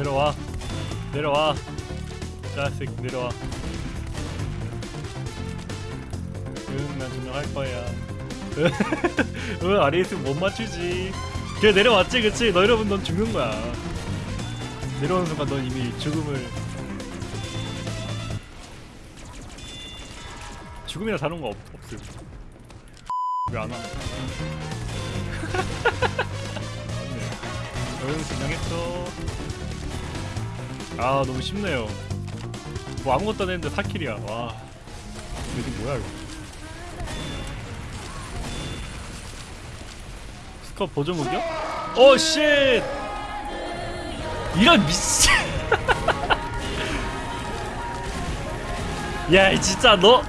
내려와. 내려와. 자식 내려와. 응난 증명할 거야 응 아래 있으면 못 맞추지. 그래 내려왔지 그치? 너 여러분 넌 죽는 거야. 내려오는 순간 넌 이미 죽음을. 죽음이나 다른 거 없, 없음 왜안 와? 응 증명했어 아 너무 쉽네요. 뭐 아무것도 안 했는데 4킬이야. 와. 이게 뭐야 이거? 스컵 보조 무기야? Oh shit! 이런 미친. 야 진짜 너?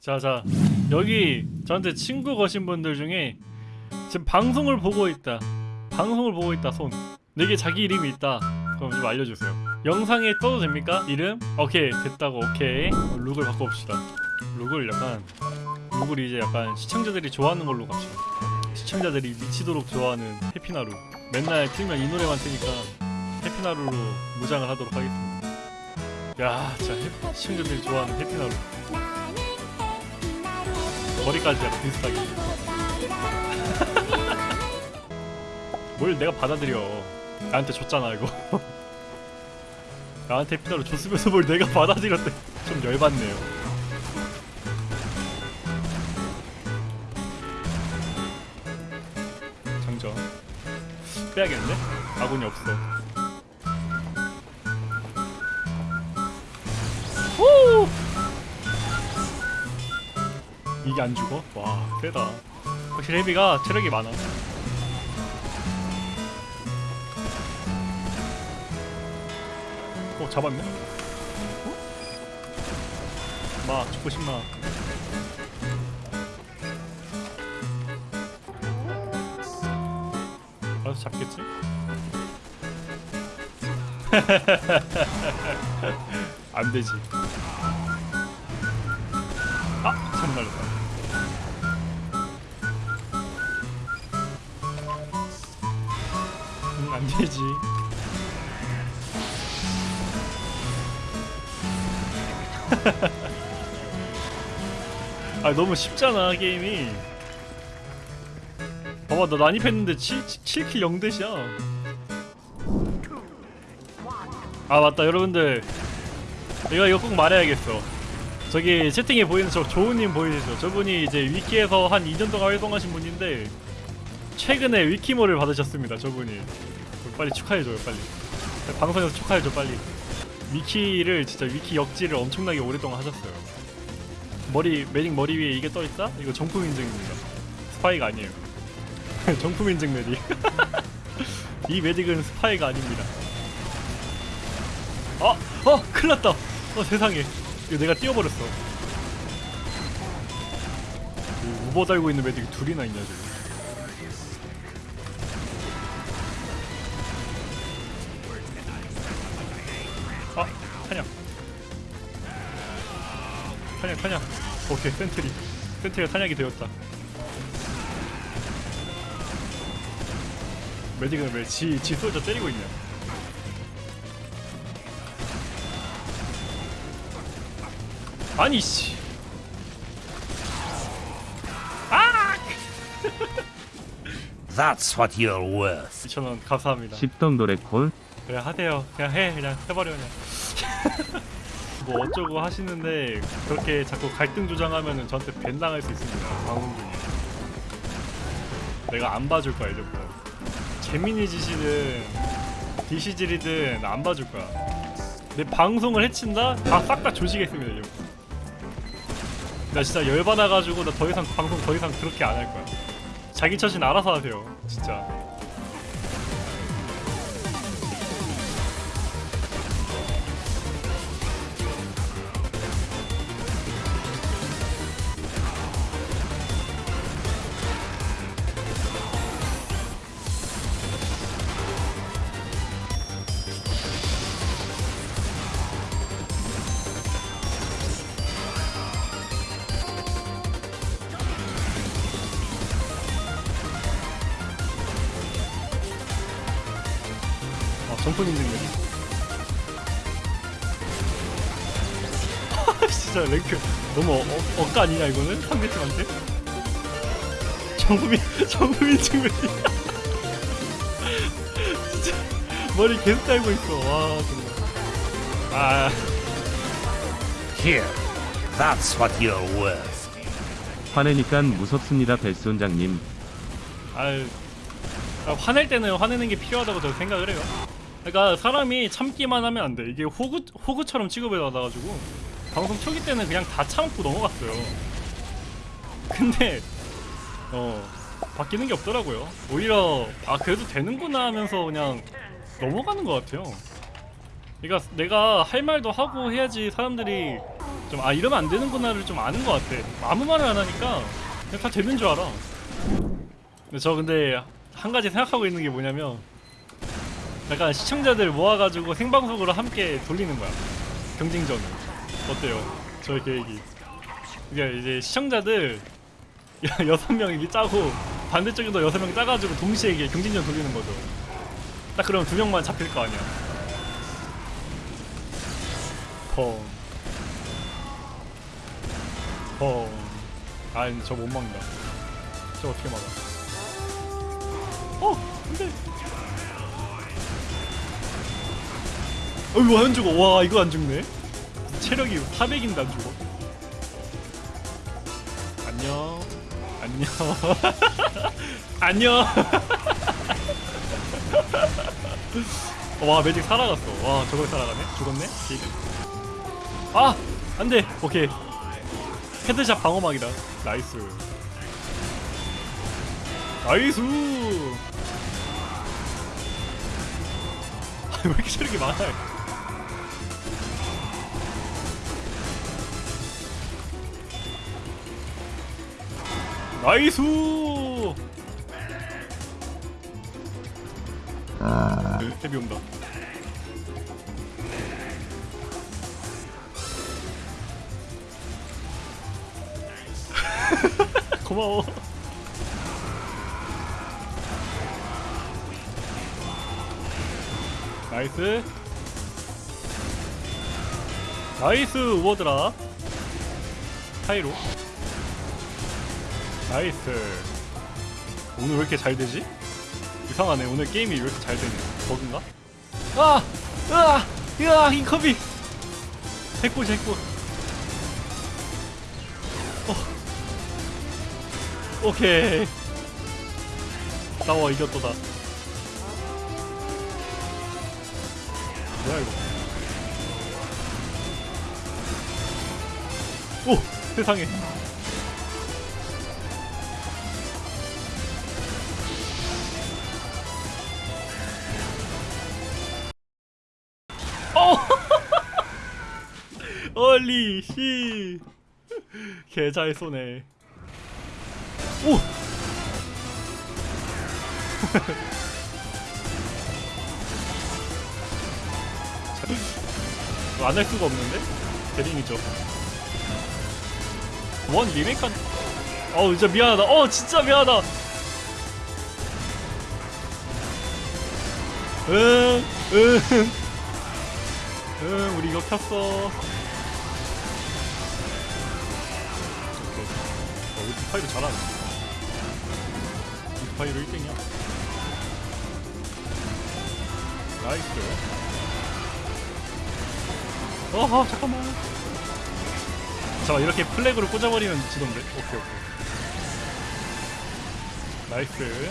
자자. 여기 저한테 친구 거신 분들 중에 지금 방송을 보고 있다. 방송을 보고 있다 손. 내게 자기 이름이 있다. 그럼 좀 알려주세요. 영상에 떠도 됩니까? 이름? 오케이 됐다고 오케이. 룩을 바꿔봅시다. 룩을 약간 룩을 이제 약간 시청자들이 좋아하는 걸로 갑시다. 시청자들이 미치도록 좋아하는 해피나루. 맨날 틀면 이 노래만 트니까 해피나루로 무장을 하도록 하겠습니다. 야 진짜 해- 시청자들이 좋아하는 해피나루. 머리까지 약간 비슷하게 뭘 내가 받아들여? 나한테 줬잖아 이거. 나한테 피나로 줬으면서 뭘 내가 받아들였대. 좀 열받네요. 장전. 빼야겠는데? 아군이 없어. 후! 이게 안 죽어? 와 세다. 확실히 헤비가 체력이 많아 어 잡았네? 어? 마 죽고 싶나 알아서 잡겠지? 안 되지 아! 잘못 날렸다 응, 안 되지 아 너무 쉽잖아 게임이. 봐봐 나 난입했는데 7, 7킬 0대시야. 아 맞다 여러분들. 이거 이거 꼭 말해야겠어. 저기 채팅에 보이는 저 조우님 보이시죠? 저분이 이제 위키에서 한 2년 동안 활동하신 분인데 최근에 위키모를 받으셨습니다 저분이. 빨리 축하해줘요 빨리. 방송에서 축하해줘 빨리 위키를 진짜 위키 역지를 엄청나게 오랫동안 하셨어요. 머리 Medic 머리 위에 이게 떠 있다? 이거 정품 인증입니다. 스파이가 아니에요. 정품 인증 Medic. 이 Medic은 스파이가 아닙니다. 어, 어, 큰일났다. 어 세상에, 이거 내가 띄워버렸어. 이 우버 달고 있는 Medic이 둘이나 있냐 지금. 사냥, 사냥. 오케이, 센트리. 센트리가 사냥이 되었다. 메딕은 왜 지, 지 솔저 때리고 있냐? 아니, 씨. 아! That's what you're worth. 2,000원 감사합니다. 10돈 노래 콜 그래 하세요. 그냥 해. 그냥 해버려 그냥. 뭐 어쩌고 하시는데 그렇게 자꾸 갈등 조장하면은 저한테 밴 당할 수 있습니다. 방송 중에. 내가 안 봐줄 거야 이제부터. 재민이 짓이든 디시질이든 안 봐줄 거야. 내 방송을 해친다? 다 싹 다 조지겠습니다 이제부터. 나 진짜 열받아가지고 나 더 이상 방송 더 이상 그렇게 안 할 거야. 자기 처신 알아서 하세요. 진짜. 점프 능력. 진짜 랭크 너무 어, 어, 억까 아니냐 이거는 상대팀한테? 정부민 정부민 친구 진짜 머리 계속 달고 있어 와 정말 아 Here. That's what you're worth. 화내니깐 무섭습니다 벨손장님 아유, 아, 화낼 때는 화내는 게 필요하다고 저는 생각을 해요. 그러니까 사람이 참기만 하면 안 돼. 이게 호구 호구처럼 취급을 받아가지고 방송 초기 때는 그냥 다 참고 넘어갔어요. 근데 어 바뀌는 게 없더라고요. 오히려 아 그래도 되는구나 하면서 그냥 넘어가는 것 같아요. 그러니까 내가 할 말도 하고 해야지 사람들이 좀 아 이러면 안 되는구나를 좀 아는 것 같아. 아무 말을 안 하니까 그냥 다 되는 줄 알아. 근데 저 근데 한 가지 생각하고 있는 게 뭐냐면 약간 시청자들 모아가지고 생방송으로 함께 돌리는 거야. 경쟁전을. 어때요? 저의 계획이. 이게 이제 시청자들 여- 여섯 명 이게 짜고 반대쪽에도 여섯 명 짜가지고 동시에 이게 경쟁전 돌리는 거죠. 딱 그러면 두 명만 잡힐 거 아니야. 펑. 펑. 아 근데 저못 막는다. 저 어떻게 막아? 어! 안돼 어 이거 안 죽어. 와 이거 안 죽네. 체력이 400인데 안 죽어. 안녕. 안녕. 안녕. 와 매직 살아갔어. 와 저걸 살아가네? 죽었네? 아 안돼. 오케이. 헤드샷 방어막이다. 나이스. 나이스! 아, 왜 이렇게 체력이 많아요 나이스! 헤비 온다. 고마워. 나이스. 나이스 우워드라. 타이로 나이스 오늘 왜 이렇게 잘 되지? 이상하네 오늘 게임이 왜 이렇게 잘 되네 버그인가? 아! 으아! 으아! 인커비! 핵보 핵보 어. 오케이 나와 이겼도다 뭐야 이거 오! 세상에 얼리 씨. 개잘 쏘네. 오! 안 할 수가 없는데? 대링이죠. 원 리메이크 한... 어우 진짜 미안하다. 어 진짜 미안하다. 응, 응. 응, 우리 이거 켰어. 파이로 잘하네. 디파이로 1등이야. 나이스. 어허, 잠깐만. 잠깐, 이렇게 플래그를 꽂아버리면 지던데. 오케이, 오케이. 나이스.